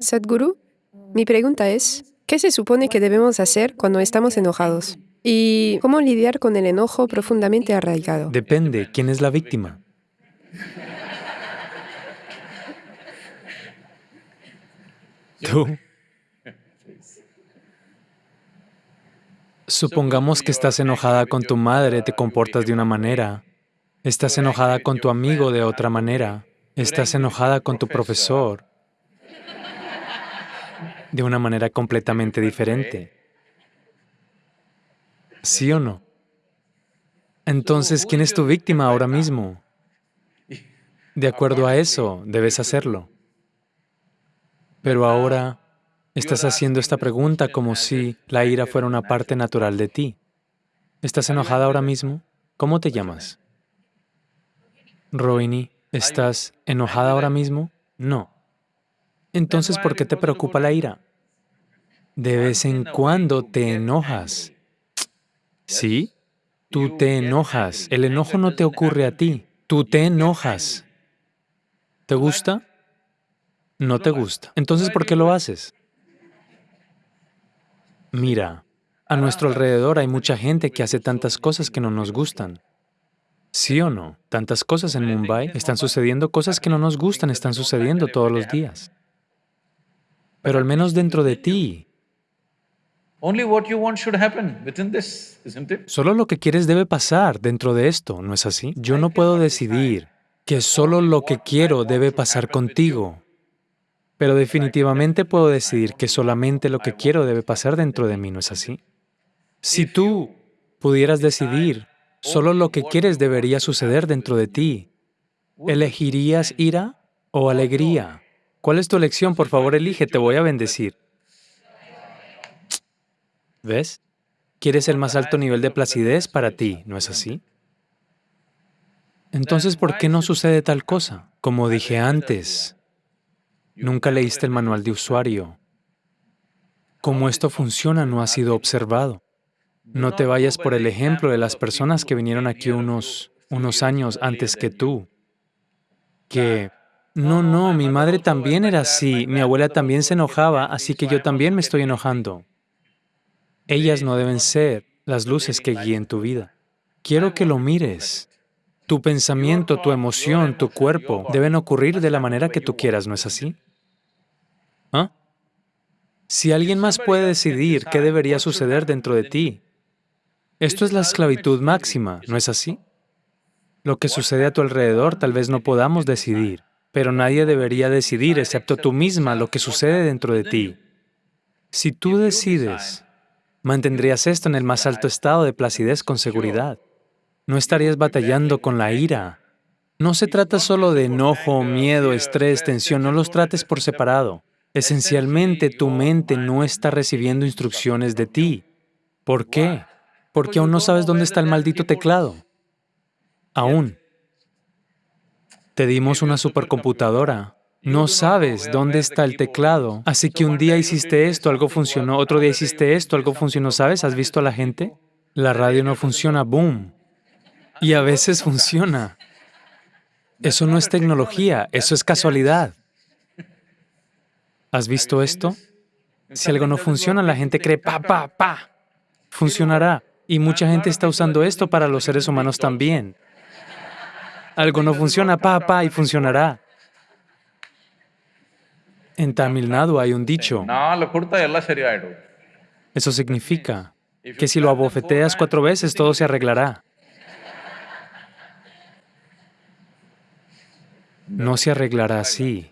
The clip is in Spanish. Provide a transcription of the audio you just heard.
Sadhguru, mi pregunta es, ¿qué se supone que debemos hacer cuando estamos enojados? ¿Y cómo lidiar con el enojo profundamente arraigado? Depende, ¿quién es la víctima? Tú. Supongamos que estás enojada con tu madre, te comportas de una manera. Estás enojada con tu amigo de otra manera. Estás enojada con tu profesor de una manera completamente diferente. ¿Sí o no? Entonces, ¿quién es tu víctima ahora mismo? De acuerdo a eso, debes hacerlo. Pero ahora estás haciendo esta pregunta como si la ira fuera una parte natural de ti. ¿Estás enojada ahora mismo? ¿Cómo te llamas? Rohini, ¿estás enojada ahora mismo? No. Entonces, ¿por qué te preocupa la ira? De vez en cuando te enojas. ¿Sí? Tú te enojas. El enojo no te ocurre a ti. Tú te enojas. ¿Te gusta? No te gusta. Entonces, ¿por qué lo haces? Mira, a nuestro alrededor hay mucha gente que hace tantas cosas que no nos gustan. ¿Sí o no? Tantas cosas en Mumbai, están sucediendo cosas que no nos gustan, están sucediendo todos los días. Pero al menos dentro de ti, solo lo que quieres debe pasar dentro de esto, ¿no es así? Yo no puedo decidir que solo lo que quiero debe pasar contigo, pero definitivamente puedo decidir que solamente lo que quiero debe pasar dentro de mí, ¿no es así? Si tú pudieras decidir solo lo que quieres debería suceder dentro de ti, ¿elegirías ira o alegría? ¿Cuál es tu elección? Por favor, elige, te voy a bendecir. ¿Ves? Quieres el más alto nivel de placidez para ti, ¿no es así? Entonces, ¿por qué no sucede tal cosa? Como dije antes, nunca leíste el manual de usuario. Cómo esto funciona no ha sido observado. No te vayas por el ejemplo de las personas que vinieron aquí unos, unos años antes que tú, que no, no, mi madre también era así, mi abuela también se enojaba, así que yo también me estoy enojando. Ellas no deben ser las luces que guíen tu vida. Quiero que lo mires. Tu pensamiento, tu emoción, tu cuerpo deben ocurrir de la manera que tú quieras, ¿no es así? ¿Ah? Si alguien más puede decidir qué debería suceder dentro de ti, esto es la esclavitud máxima, ¿no es así? Lo que sucede a tu alrededor tal vez no podamos decidir, pero nadie debería decidir, excepto tú misma, lo que sucede dentro de ti. Si tú decides, mantendrías esto en el más alto estado de placidez con seguridad. No estarías batallando con la ira. No se trata solo de enojo, miedo, estrés, tensión, no los trates por separado. Esencialmente, tu mente no está recibiendo instrucciones de ti. ¿Por qué? Porque aún no sabes dónde está el maldito teclado. Aún. Te dimos una supercomputadora. No sabes dónde está el teclado. Así que un día hiciste esto, algo funcionó, otro día hiciste esto, algo funcionó. ¿Sabes? ¿Has visto a la gente? La radio no funciona, boom. Y a veces funciona. Eso no es tecnología, eso es casualidad. ¿Has visto esto? Si algo no funciona, la gente cree, pa, pa, pa, funcionará. Y mucha gente está usando esto para los seres humanos también. Algo no funciona, pa, pa, y funcionará. En Tamil Nadu hay un dicho. Eso significa que si lo abofeteas cuatro veces, todo se arreglará. No se arreglará así.